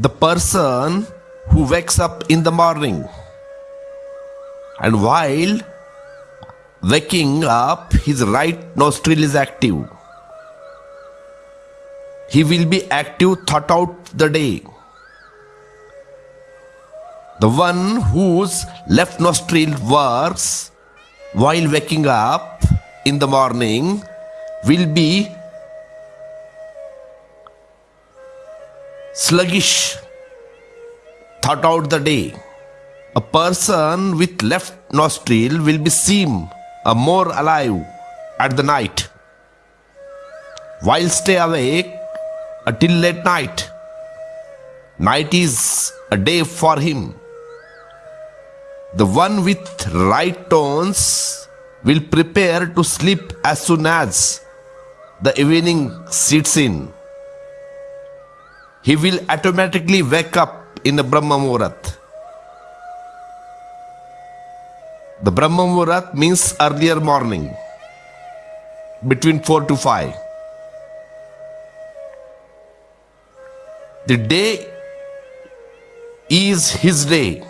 the person who wakes up in the morning. And while waking up his right nostril is active. He will be active throughout the day. The one whose left nostril works while waking up in the morning will be sluggish throughout the day. A person with left nostril will be seen a more alive at the night. While stay awake until late night. Night is a day for him. The one with right tones will prepare to sleep as soon as the evening sets in. He will automatically wake up in the Brahma Muhurat. The Brahma Muhurat means earlier morning, between 4 to 5. The day is his day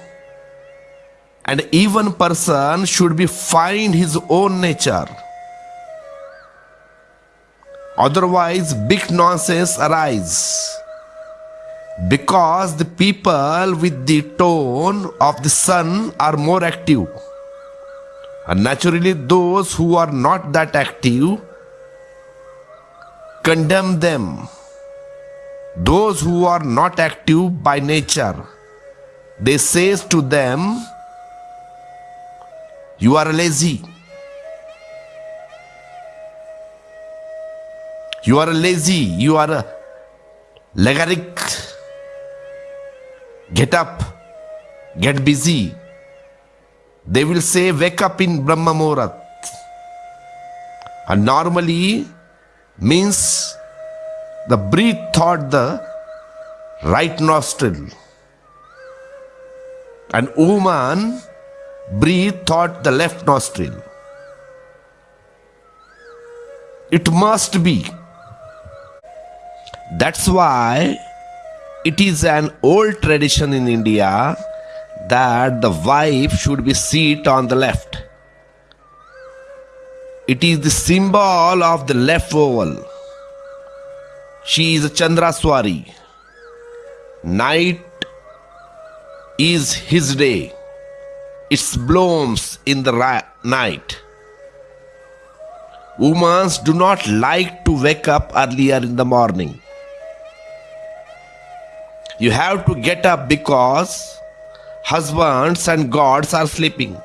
and even person should be find his own nature otherwise big nonsense arise because the people with the tone of the sun are more active. And naturally those who are not that active condemn them. Those who are not active by nature they says to them you are lazy. You are lazy. You are a legaric Get up, get busy. They will say, Wake up in Brahma Muhurat. And normally means the breathe thought the right nostril. And woman breathe thought the left nostril. It must be. That's why it is an old tradition in India that the wife should be seated on the left. It is the symbol of the left oval. She is a Chandraswari. Night is his day. It blooms in the night. Women do not like to wake up earlier in the morning. You have to get up because husbands and gods are sleeping.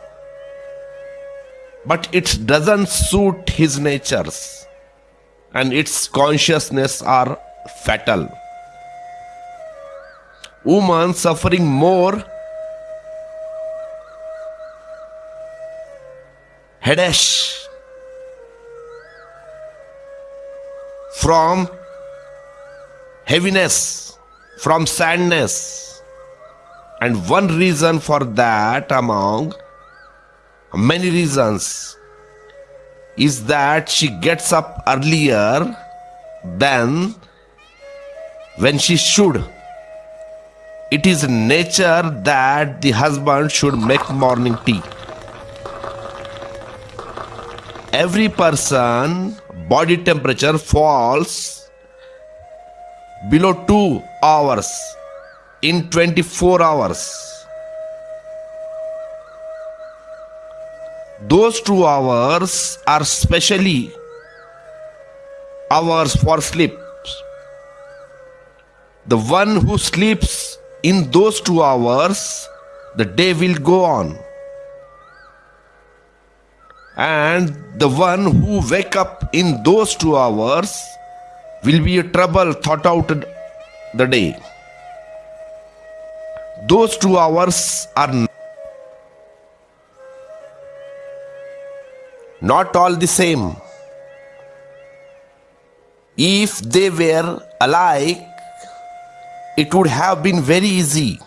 But it doesn't suit his natures and its consciousness are fatal. Woman suffering more headache from heaviness from sadness. And one reason for that, among many reasons, is that she gets up earlier than when she should. It is nature that the husband should make morning tea. Every person body temperature falls below 2 hours in 24 hours. Those 2 hours are specially hours for sleep. The one who sleeps in those 2 hours, the day will go on. And the one who wake up in those 2 hours will be a trouble thought out the day. Those two hours are not all the same. If they were alike, it would have been very easy.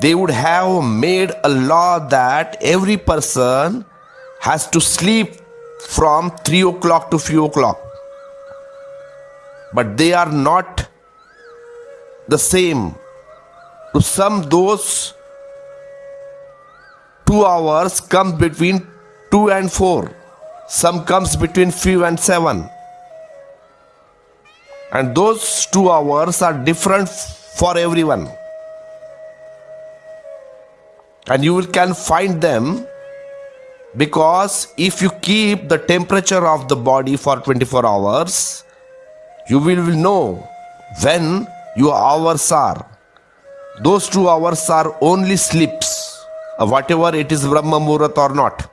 They would have made a law that every person has to sleep from 3 o'clock to 4 o'clock but they are not the same. To some, those two hours come between two and four. Some comes between few and seven. And those two hours are different for everyone. And you can find them because if you keep the temperature of the body for 24 hours, you will know when your hours are. Those two hours are only sleeps, uh, whatever it is Brahma Muhurat or not.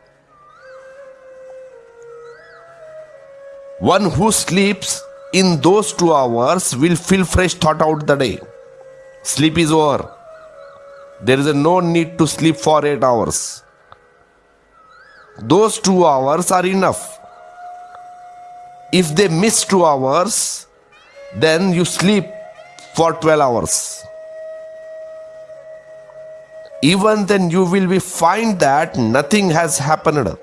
One who sleeps in those two hours will feel fresh throughout the day. Sleep is over. There is no need to sleep for 8 hours. Those 2 hours are enough. If they miss 2 hours, then you sleep for 12 hours. Even then, you will be find that nothing has happened.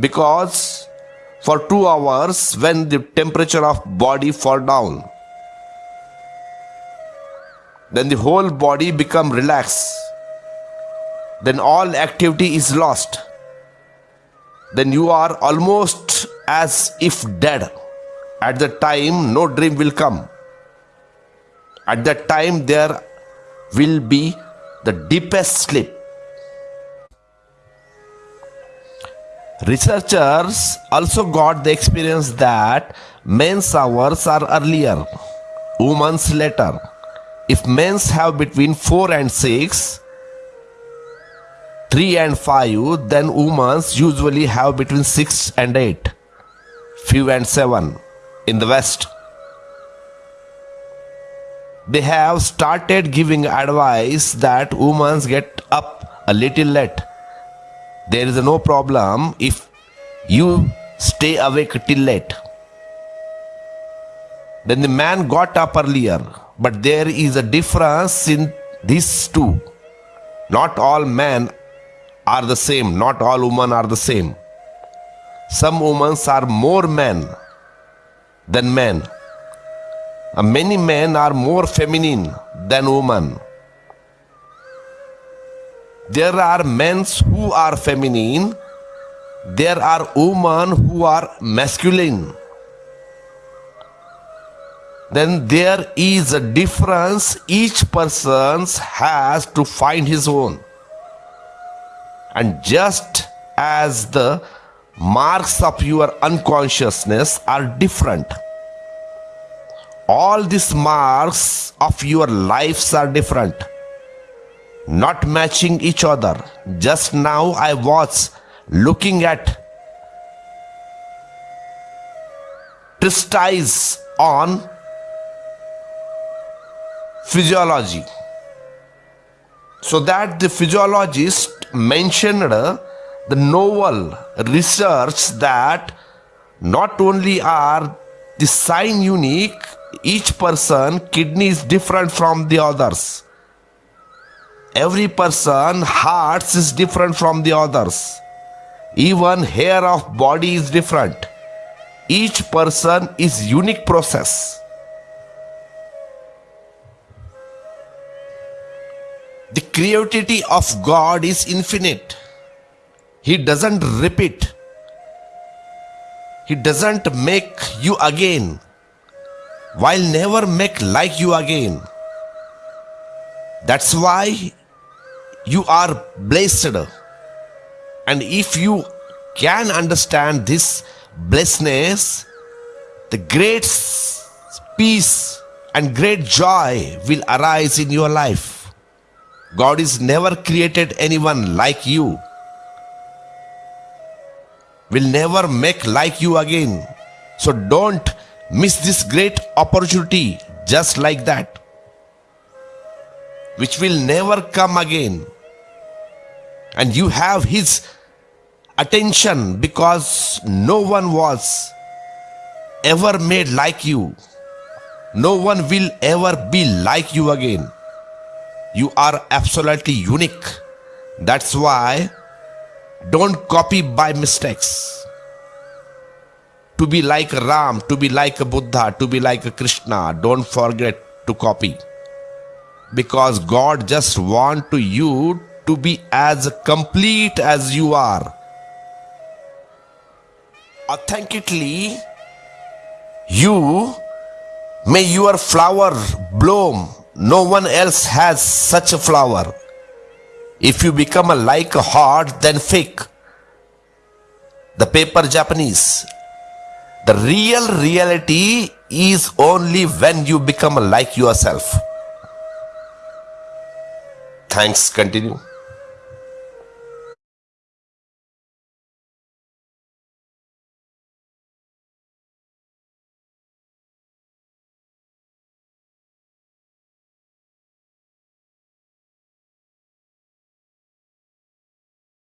Because for 2 hours when the temperature of body fall down then the whole body become relaxed then all activity is lost. Then you are almost as if dead at that time no dream will come. At that time there will be the deepest sleep. Researchers also got the experience that men's hours are earlier women's later. If men's have between 4 and 6, 3 and 5, then women's usually have between 6 and 8, few and 7 in the West. They have started giving advice that women get up a little late. There is no problem if you stay awake till late. Then the man got up earlier but there is a difference in these two. Not all men are the same, not all women are the same. Some women are more men than men. Many men are more feminine than women. There are men who are feminine, there are women who are masculine then there is a difference each person has to find his own and just as the marks of your unconsciousness are different. All these marks of your lives are different. Not matching each other. Just now i was looking at treatise on physiology. So that the physiologist mentioned the novel research that not only are the sign unique, each person kidney is different from the others. Every person hearts is different from the others. Even hair of body is different. Each person is unique process. The creativity of God is infinite. He doesn't repeat. He doesn't make you again, while never make like you again. That's why you are blessed. And if you can understand this blessedness, the great peace and great joy will arise in your life. God is never created anyone like you. Will never make like you again. So don't miss this great opportunity just like that, which will never come again. And you have His attention because no one was ever made like you. No one will ever be like you again. You are absolutely unique. That's why don't copy by mistakes. To be like Ram, to be like a Buddha, to be like a Krishna, don't forget to copy. because God just want to you to be as complete as you are. Authentically, you may your flower bloom. No one else has such a flower. If you become a like a heart, then fake. The paper Japanese. The real reality is only when you become like yourself. Thanks. Continue.